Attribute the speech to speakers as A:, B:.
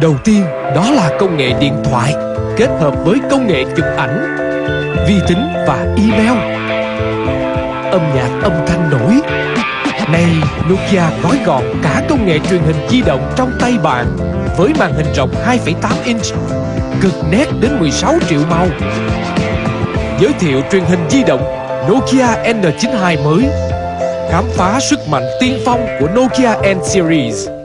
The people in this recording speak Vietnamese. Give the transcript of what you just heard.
A: Đầu tiên đó là công nghệ điện thoại kết hợp với công nghệ chụp ảnh, vi tính và email. Âm nhạc âm thanh nổi. Nay Nokia gói gọn cả công nghệ truyền hình di động trong tay bạn với màn hình rộng 2,8 inch, cực nét đến 16 triệu màu. Giới thiệu truyền hình di động Nokia N92 mới Khám phá sức mạnh tiên phong của Nokia N Series